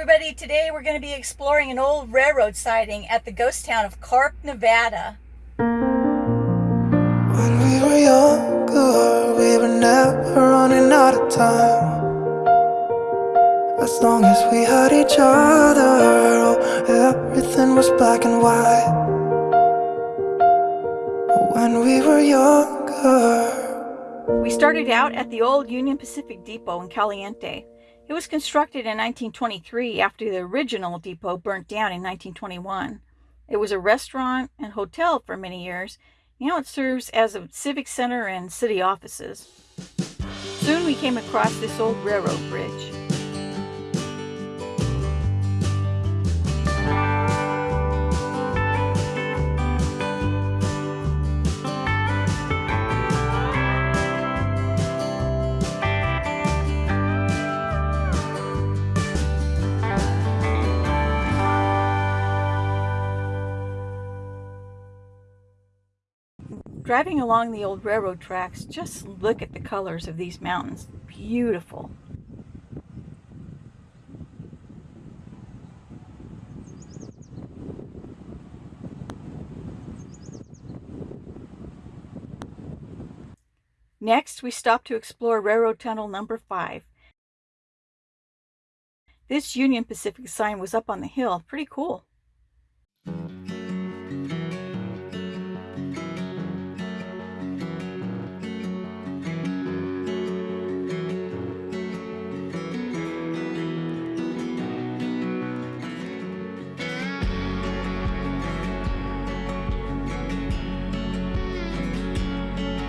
everybody. Today we're going to be exploring an old railroad siding at the ghost town of Carp, Nevada. When we were younger, we were never running out of time. As long as we had each other, oh, everything was black and white. When we were younger. We started out at the old Union Pacific Depot in Caliente. It was constructed in 1923 after the original depot burnt down in 1921. It was a restaurant and hotel for many years. Now it serves as a civic center and city offices. Soon we came across this old railroad bridge. Driving along the old railroad tracks, just look at the colors of these mountains. Beautiful. Next, we stop to explore Railroad Tunnel number 5. This Union Pacific sign was up on the hill. Pretty cool.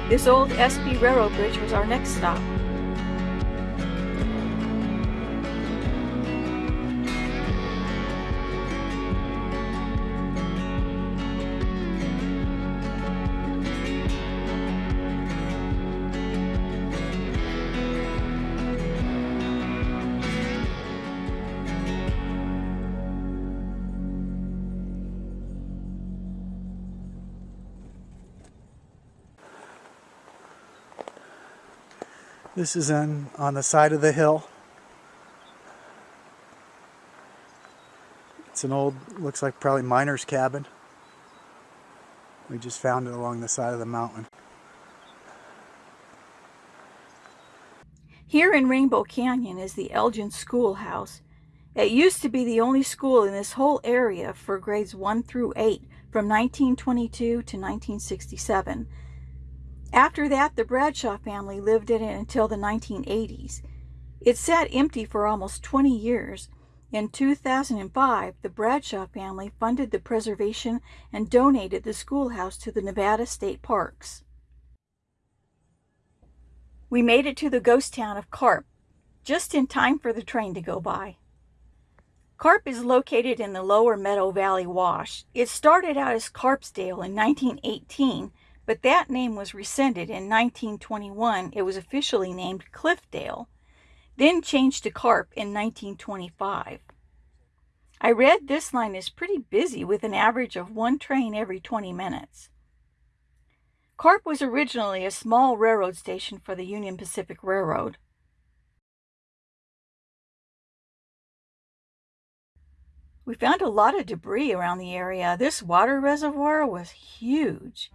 This old SP Railroad Bridge was our next stop. This is in, on the side of the hill. It's an old, looks like probably miner's cabin. We just found it along the side of the mountain. Here in Rainbow Canyon is the Elgin Schoolhouse. It used to be the only school in this whole area for grades 1 through 8 from 1922 to 1967. After that, the Bradshaw family lived in it until the 1980s. It sat empty for almost 20 years. In 2005, the Bradshaw family funded the preservation and donated the schoolhouse to the Nevada State Parks. We made it to the ghost town of Carp, just in time for the train to go by. Carp is located in the lower Meadow Valley Wash. It started out as Carpsdale in 1918 but that name was rescinded in 1921. It was officially named Cliffdale, then changed to Carp in 1925. I read this line is pretty busy with an average of one train every 20 minutes. Carp was originally a small railroad station for the Union Pacific Railroad. We found a lot of debris around the area. This water reservoir was huge.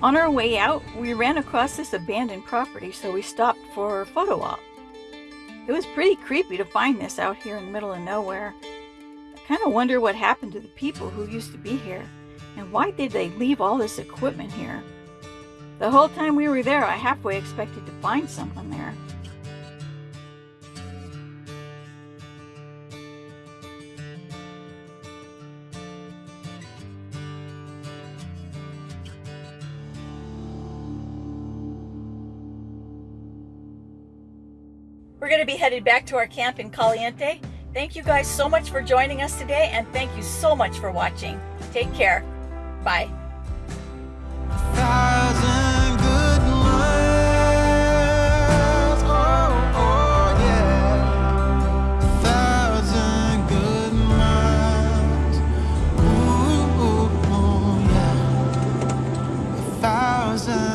On our way out, we ran across this abandoned property, so we stopped for a photo op. It was pretty creepy to find this out here in the middle of nowhere. I kind of wonder what happened to the people who used to be here, and why did they leave all this equipment here? The whole time we were there, I halfway expected to find someone there. We're going to be headed back to our camp in Caliente. Thank you guys so much for joining us today, and thank you so much for watching. Take care. Bye. thousand